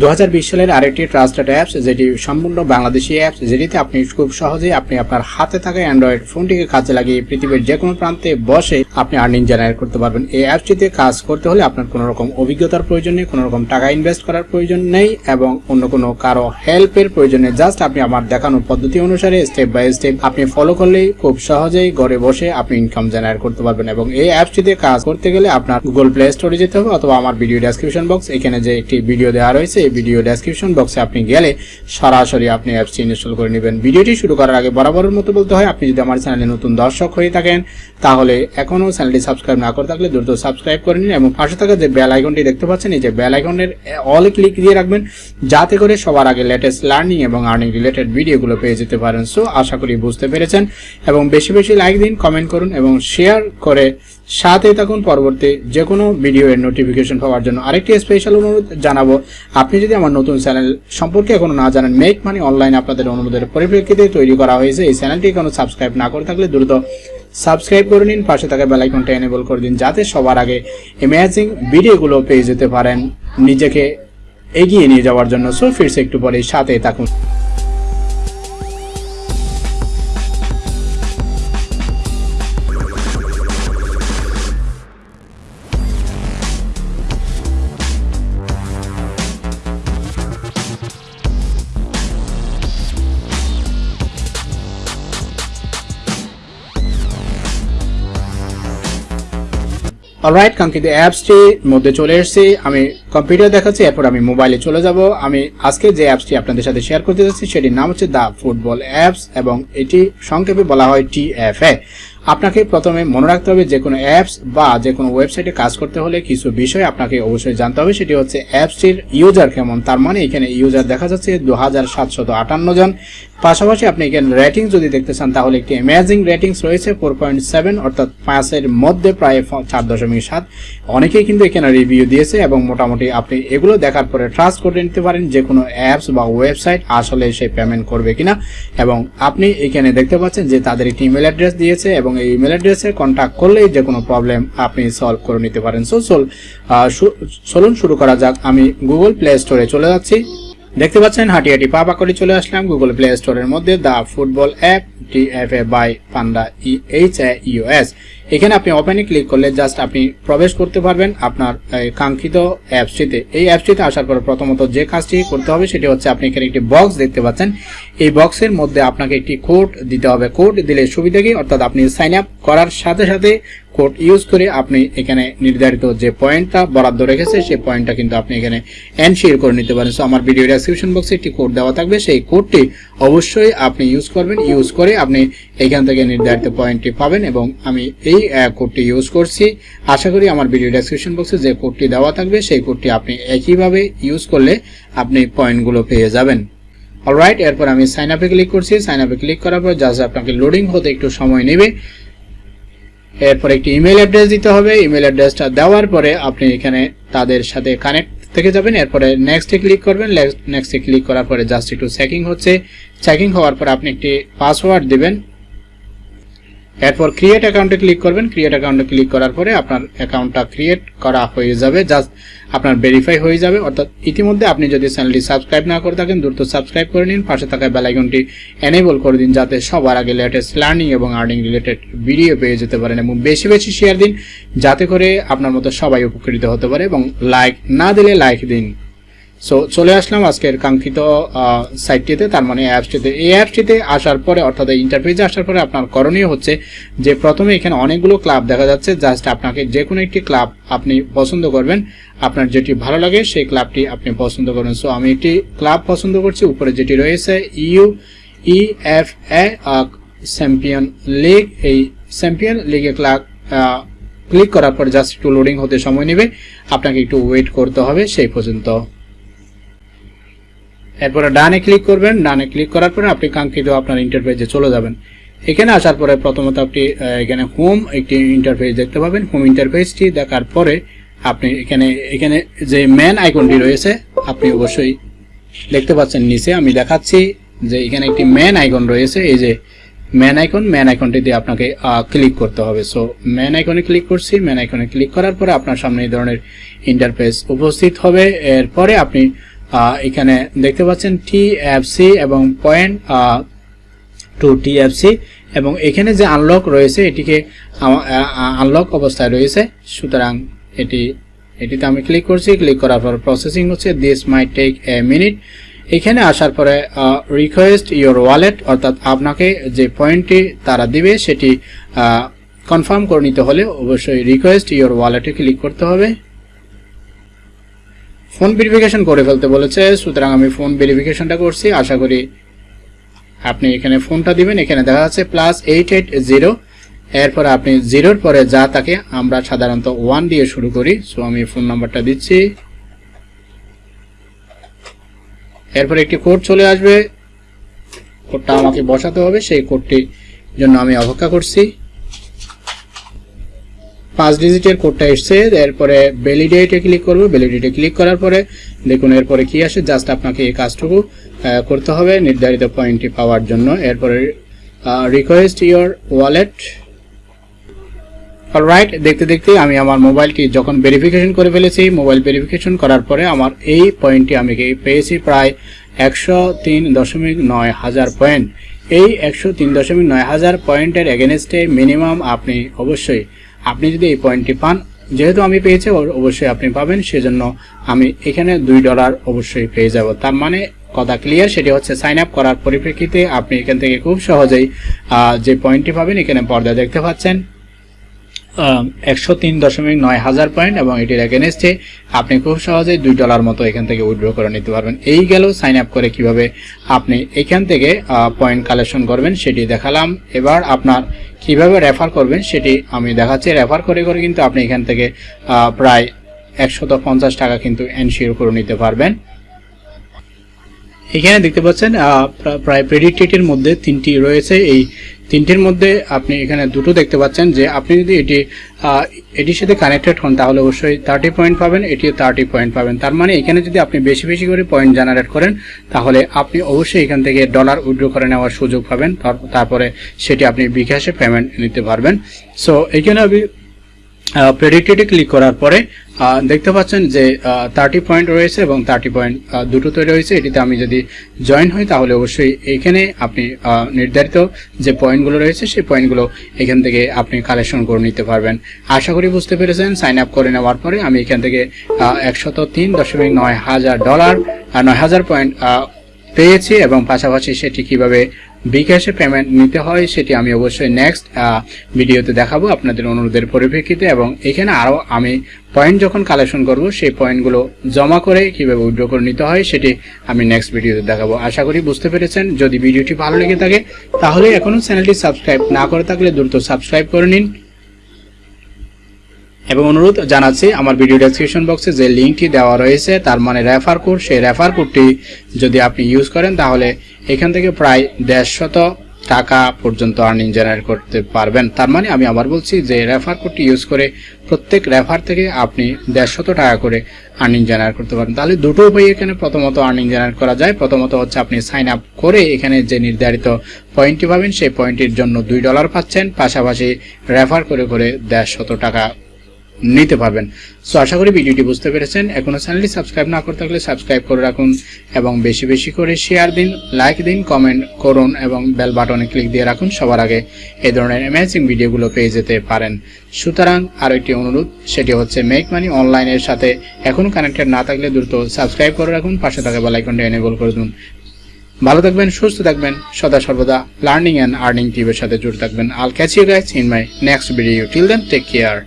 দু হাজার বিশ সালের আরেকটি ট্রাস্টেড অ্যাপস, যেটি সম্পূর্ণ বাংলাদেশি অ্যাপস, যেটিতে আপনি খুব সহজেই আপনি আপনার হাতে থাকা অ্যান্ড্রয়েড ফোনটিকে কাজে লাগিয়ে পৃথিবীর যে কোনো প্রান্তে বসে আপনি আর্নিং জেনারেট করতে পারবেন। এই অ্যাপসটিতে কাজ করতে হলে আপনার কোনো রকম অভিজ্ঞতার প্রয়োজন নেই, কোনো রকম টাকা ইনভেস্ট করার প্রয়োজন নেই এবং অন্য কোনো কারও হেল্পের প্রয়োজন নেই। জাস্ট আপনি আমার দেখানো পদ্ধতি অনুসারে স্টেপ বাই স্টেপ আপনি ফলো করলেই খুব সহজেই ঘরে বসে আপনি ইনকাম জেনারেট করতে পারবেন এবং এই অ্যাপসটিতে কাজ করতে গেলে আপনার গুগল প্লে স্টোরে যেতে হবে অথবা আমার ভিডিও ডেসক্রিপশন বক্স এখানে যে একটি ভিডিও দেওয়া রয়েছে এই ভিডিও ডেসক্রিপশন বক্সে আপনি গেলে সরাসরি আপনি অ্যাপসটি ইনস্টল করে নেবেন। ভিডিওটি শুরু করার আগে বরাবরের মতো বলতে হয়, আপনি যদি আমার চ্যানেলে নতুন দর্শক হয়ে থাকেন, তাহলে এখনও চ্যানেলটি সাবস্ক্রাইব না করে থাকলে দ্রুত সাবস্ক্রাইব করে নিন এবং পাশে থাকা যে বেল আইকনটি দেখতে পাচ্ছেন, এই যে বেল আইকনের অলে ক্লিক দিয়ে রাখবেন, যাতে করে সবার আগে লেটেস্ট লার্নিং এবং আর্নিং রিলেটেড ভিডিওগুলো পেয়ে যেতে পারেন। সো আশা করি বুঝতে পেরেছেন এবং বেশি বেশি লাইক দিন কমেন্ট করুন এবং শেয়ার করে সাথে থাকুন পরবর্তী যে কোনো ভিডিও এর নোটিফিকেশন পাওয়ার জন্য আরেকটি স্পেশাল অনুরোধ জানাব। আপনি যদি আমার নতুন চ্যানেল সম্পর্কে এখনও না জানেন মেক মানি অনলাইন আপনাদের অনুরোধের পরিপ্রেক্ষিতে তৈরি করা হয়েছে। এই চ্যানেলটি এখনও সাবস্ক্রাইব না করে থাকলে দ্রুত সাবস্ক্রাইব করে নিন। পাশে থাকা বেলাইকনটা এনেবল করে দিন, যাতে সবার আগে ইমেজিং ভিডিওগুলো পেয়ে যেতে পারেন নিজেকে এগিয়ে নিয়ে যাওয়ার জন্য। সো ফিরছে একটু পরে সাথে থাকুন। অলরাইট কাঙ্ক্ষিত অ্যাপসটির মধ্যে চলে এসেছি। আমি কম্পিউটার দেখাচ্ছি, এরপর আমি মোবাইলে চলে যাব। আমি আজকে যে অ্যাপসটি আপনাদের সাথে শেয়ার করতে যাচ্ছি, সেটির নাম হচ্ছে দ্য ফুটবল অ্যাপস এবং এটি সংক্ষেপে বলা হয় টিএফএ আপনাকে প্রথমে মনে রাখতে হবে যে কোনো অ্যাপস বা যে কোনো ওয়েবসাইটে কাজ করতে হলে কিছু বিষয় আপনাকে অবশ্যই জানতে হবে। সেটি হচ্ছে অ্যাপসটির ইউজার কেমন। তার মানে এখানে ইউজার দেখা যাচ্ছে দু হাজার সাতশো আটান্ন জন। পাশাপাশি আপনি এখানে রেটিং যদি দেখতে চান, তাহলে একটি অ্যামেজিং রেটিংস রয়েছে ফোর পয়েন্ট সেভেন অর্থাৎ পাঁচের মধ্যে প্রায় চার দশমিক সাত। অনেকেই কিন্তু এখানে রিভিউ দিয়েছে এবং মোটামুটি আপনি এগুলো দেখার পরে ট্রাস্ট করে নিতে পারেন যে কোনো অ্যাপস বা ওয়েবসাইট আসলে সে পেমেন্ট করবে কিনা। এবং আপনি এখানে দেখতে পাচ্ছেন যে তাদের একটি ইমেল অ্যাড্রেস দিয়েছে এবং এই ইমেল অ্যাড্রেসে কন্ট্যাক্ট করলেই যে কোনো প্রবলেম আপনি সলভ করে নিতে পারেন। সো সোল চলুন শুরু করা যাক। আমি গুগল প্লে স্টোরে চলে যাচ্ছি। দেখতে পাচ্ছেন হাঁটি হাঁটি পা করে চলে আসলাম গুগল প্লে স্টোরের মধ্যে the football app T F A by Panda H US এখানে আপনি ওপেনে ক্লিক করলে জাস্ট আপনি প্রবেশ করতে পারবেন আপনার কাঙ্ক্ষিত অ্যাপসটিতে। এই অ্যাপসটিতে আসার পর প্রথমত যে কাজটি করতে হবে সেটি হচ্ছে আপনি এখানে একটি বক্স দেখতে পাচ্ছেন। এই বক্সের মধ্যে আপনাকে একটি কোড দিতে হবে। কোড দিলে সুবিধা কি? অর্থাৎ আপনি সাইন আপ করার সাথে সাথে কোড ইউজ করে আপনি এখানে নির্ধারিত যে পয়েন্টটা বরাদ্দ রেখেছে, সেই পয়েন্টটা কিন্তু আপনি এখানে এনশিয়ার করে নিতে পারেন। সো আমার ভিডিও ডেসক্রিপশন বক্সে একটি কোড দেওয়া থাকবে। সেই কোডটি অবশ্যই আপনি ইউজ করবেন। ইউজ করে আপনি এখান থেকে নির্ধারিত পয়েন্টটি পাবেন এবং আমি এই কোডটি ইউজ করছি। আশা করি আমার ভিডিও ডেসক্রিপশন বক্সে যে কোডটি দেওয়া থাকবে, সেই কোডটি আপনি একইভাবে ইউজ করলে আপনি পয়েন্টগুলো পেয়ে যাবেন। অলরাইট এরপর আমি সাইন আপে ক্লিক করছি। সাইন আপে ক্লিক করার পর জাস্ট আপনাকে লোডিং হতে একটু সময় নেবে। এরপর একটি ইমেল অ্যাড্রেস দিতে হবে। ইমেল অ্যাড্রেসটা দেওয়ার পরে আপনি এখানে তাদের সাথে কানেক্ট থেকে যাবেন। এরপরে নেক্সটে ক্লিক করবেন। নেক্সটে ক্লিক করার পরে জাস্ট একটু চেকিং হচ্ছে। চেকিং হওয়ার পর আপনি একটি পাসওয়ার্ড দিবেন। এরপর ক্রিয়েট অ্যাকাউন্টে ক্লিক করবেন। ক্রিয়েট অ্যাকাউন্টে ক্লিক করার পরে আপনার অ্যাকাউন্টটা ক্রিয়েট করা হয়ে যাবে। জাস্ট আপনার ভেরিফাই হয়ে যাবে। অর্থাৎ ইতিমধ্যে আপনি যদি চ্যানেলটি সাবস্ক্রাইব না করে থাকেন, দ্রুত সাবস্ক্রাইব করে নিন। পাশে থাকা বেলাইকনটি এনেবল করে দিন যাতে সবার আগে লেটেস্ট লার্নিং এবং আর্নিং রিলেটেড ভিডিও পেয়ে যেতে পারেন এবং বেশি বেশি শেয়ার দিন। যাতে করে আপনার মতো সবাই উপকৃত হতে পারে এবং লাইক না দিলে লাইক দিন। সো চলে আসলাম আজকের কাঙ্ক্ষিত সাইটটিতে তার মানে অ্যাপসটিতে এই অ্যাপসটিতে আসার পরে, অর্থাৎ এই আসার পরে আপনার করণীয় হচ্ছে যে, প্রথমে এখানে অনেকগুলো ক্লাব দেখা যাচ্ছে। জাস্ট আপনাকে যে কোনো একটি ক্লাব আপনি পছন্দ করবেন। আপনার যেটি ভালো লাগে, সেই ক্লাবটি আপনি পছন্দ করবেন। সো আমি একটি ক্লাব পছন্দ করছি। উপরে যেটি রয়েছে U E F A champion league এই চ্যাম্পিয়ন লিগে ক্লাব ক্লিক করার পর জাস্ট একটু লোডিং হতে সময় নেবে। আপনাকে একটু ওয়েট করতে হবে, সেই পর্যন্ত। এরপরে ডানে ক্লিক করবেন, ডানে ক্লিক করার পরে আপনি কাঙ্ক্ষিত আপনার ইন্টারফেসে চলে যাবেন। এখানে আসার পরে প্রথমত আপনি এখানে হোম একটি ইন্টারফেস দেখতে পাবেন। হোম ইন্টারফেসটি দেখার পরে আপনি এখানে এখানে যে ম্যান আইকনটি রয়েছে, আপনি অবশ্যই দেখতে পাচ্ছেন নিচে। আমি দেখাচ্ছি যে এখানে একটি ম্যান আইকন রয়েছে। এই যে ম্যান আইকন ম্যান আইকনটি দিয়ে আপনাকে ক্লিক করতে হবে। সো ম্যান আইকনে ক্লিক করছি। ম্যান আইকনে ক্লিক করার পরে আপনার সামনে এই ধরনের ইন্টারফেস উপস্থিত হবে। এরপরে আপনি এখানে দেখতে পাচ্ছেন টিএফসি এবং পয়েন্ট টু টিএফসি এবং এখানে যে আনলক রয়েছে, এটিকে আনলক অবস্থায় রয়েছে। সুতরাং এটি, এটিতে আমি ক্লিক করছি। ক্লিক করার পর প্রসেসিং হচ্ছে। This may take a minute এখানে আসার পরে রিকোয়েস্ট ইওর ওয়ালেট অর্থাৎ আপনাকে যে পয়েন্টটি তারা দিবে, সেটি কনফার্ম করে নিতে হলে অবশ্যই রিকোয়েস্ট ইওর ওয়ালেটে ক্লিক করতে হবে। ফোন ভেরিফিকেশন করে ফেলতে বলেছে, সুতরাং আমি ফোন ভেরিফিকেশনটা করছি। আশা করি আপনি এখানে ফোনটা দিবেন। এখানে দেখা যাচ্ছে প্লাস এইট এইট জিরো এরপর আপনি জিরোর পরে যা তাকে আমরা সাধারণত ওয়ান দিয়ে শুরু করি। সো আমি ফোন নাম্বারটা দিচ্ছি। এরপর একটি কোড চলে আসবে। কোডটা আমাকে বসাতে হবে। সেই কোডটির জন্য আমি অপেক্ষা করছি। পাঁচ ডিজিটের কোডটা এসছে, এরপরে ভ্যালিডেটে ক্লিক করব ভ্যালিডেটে ক্লিক করার পরে দেখুন এরপরে কি আসে জাস্ট আপনাকে এই কাজটুকু করতে হবে নির্ধারিত পয়েন্টটি পাওয়ার জন্য। এরপরে রিকোয়েস্ট ইওর ওয়ালেট অলরাইট দেখতে দেখতে আমি আমার মোবাইলটি যখন ভেরিফিকেশন করে ফেলেছি মোবাইল ভেরিফিকেশন করার পরে আমার এই পয়েন্টটি আমি পেয়েছি? প্রায় একশো তিন দশমিক নয় হাজার পয়েন্ট এই একশো তিন দশমিক নয় হাজার পয়েন্টের এগেনস্টে মিনিমাম আপনি অবশ্যই আপনি যদি এই পয়েন্টটি পান, যেহেতু আমি পেয়েছি অবশ্যই আপনি পাবেন। সেজন্য আমি এখানে দুই ডলার অবশ্যই পেয়ে যাব। তার মানে কথা ক্লিয়ার সেটি হচ্ছে সাইন আপ করার পরিপ্রেক্ষিতে আপনি এখান থেকে খুব সহজেই যে পয়েন্টটি পাবেন, এখানে পর্দা দেখতে পাচ্ছেন। একশো তিন দশমিক নয় হাজার পয়েন্ট এবং এটির এগেনস্টে আপনি খুব সহজেই দুই ডলার মতো এখান থেকে উইথড্র করে নিতে পারবেন। এই গেল সাইন আপ করে কীভাবে আপনি এখান থেকে পয়েন্ট কালেকশন করবেন সেটি দেখালাম। এবার আপনার কীভাবে রেফার করবেন সেটি আমি দেখাচ্ছি। রেফার করে করে কিন্তু আপনি এখান থেকে প্রায় একশত পঞ্চাশ টাকা কিন্তু এনশিওর করে নিতে পারবেন। এখানে দেখতে পাচ্ছেন প্রায় প্রেডিক্টেটের মধ্যে তিনটি রয়েছে। এই তিনটির মধ্যে আপনি এখানে দুটো দেখতে পাচ্ছেন যে আপনি যদি এটি এটির সাথে কানেক্টেড হন, তাহলে অবশ্যই থার্টি পয়েন্ট পাবেন, এটিও থার্টি পয়েন্ট পাবেন। তার মানে এখানে যদি আপনি বেশি বেশি করে পয়েন্ট জেনারেট করেন, তাহলে আপনি অবশ্যই এখান থেকে ডলার উইড্রো করে নেওয়ার সুযোগ পাবেন। তার- তারপরে সেটি আপনি বিকাশে পেমেন্ট নিতে পারবেন। সো এখানে আমি প্রেডিক্টেডে ক্লিক করার পরে দেখতে পাচ্ছেন যে থার্টি পয়েন্ট রয়েছে এবং থার্টি পয়েন্ট দুটোতে রয়েছে এটিতে আমি যদি জয়েন হই, তাহলে অবশ্যই এখানে আপনি নির্ধারিত যে পয়েন্টগুলো রয়েছে, সেই পয়েন্টগুলো এখান থেকে আপনি কালেকশন করে নিতে পারবেন। আশা করি বুঝতে পেরেছেন। সাইন আপ করে নেওয়ার পরে আমি এখান থেকে একশত তিন দশমিক নয় হাজার ডলার নয় হাজার পয়েন্ট পেয়েছি এবং পাশাপাশি সেটি কীভাবে বিকাশে পেমেন্ট নিতে হয়, সেটি আমি অবশ্যই নেক্সট ভিডিওতে দেখাবো আপনাদের অনুরোধের পরিপ্রেক্ষিতে এবং এখানে আরও আমি পয়েন্ট যখন কালেকশন করব, সেই পয়েন্টগুলো জমা করে কীভাবে উইড্রো করে নিতে হয়, সেটি আমি নেক্সট ভিডিওতে দেখাবো। আশা করি বুঝতে পেরেছেন। যদি ভিডিওটি ভালো লেগে থাকে, তাহলে এখনও চ্যানেলটি সাবস্ক্রাইব না করে থাকলে দ্রুত সাবস্ক্রাইব করে নিন। এবং অনুরোধ জানাচ্ছি আমার ভিডিও ডেসক্রিপশন বক্সে যে লিঙ্কটি দেওয়া রয়েছে, তার মানে রেফার কোড সেই রেফার কোডটি যদি আপনি ইউজ করেন, তাহলে এখান থেকে প্রায় দেড়শত টাকা পর্যন্ত আর্নিং জেনারেট করতে পারবেন। তার মানে আমি আবার বলছি যে রেফার কোডটি ইউজ করে প্রত্যেক রেফার থেকে আপনি দেড়শত টাকা করে আর্নিং জেনারেট করতে পারেন তাহলে দুটো উপায় এখানে প্রথমত আর্নিং জেনারেট করা যায়। প্রথমত হচ্ছে আপনি সাইন আপ করে এখানে যে নির্ধারিত পয়েন্টটি পাবেন, সেই পয়েন্টটির জন্য দুই ডলার পাচ্ছেন। পাশাপাশি রেফার করে করে দেড়শত টাকা নিতে পারবেন। সো আশা করি ভিডিওটি বুঝতে পেরেছেন। এখনও চ্যানেলটি সাবস্ক্রাইব না করে থাকলে সাবস্ক্রাইব করে রাখুন এবং বেশি বেশি করে শেয়ার দিন লাইক দিন কমেন্ট করুন এবং বেল বাটনে ক্লিক দিয়ে রাখুন। সবার আগে এই ধরনের অ্যামেজিং ভিডিওগুলো পেয়ে যেতে পারেন। সুতরাং আরও একটি অনুরোধ, সেটি হচ্ছে মেক মানি অনলাইনের সাথে এখনও কানেক্টেড না থাকলে দ্রুত সাবস্ক্রাইব করে রাখুন। পাশে থাকা বেল আইকনটা এনেবল করে দিন। ভালো থাকবেন, সুস্থ থাকবেন, সদা সর্বদা লার্নিং অ্যান্ড আর্নিং টিভির সাথে জুড়ে থাকবেন। I'll catch you guys in my next video till then take care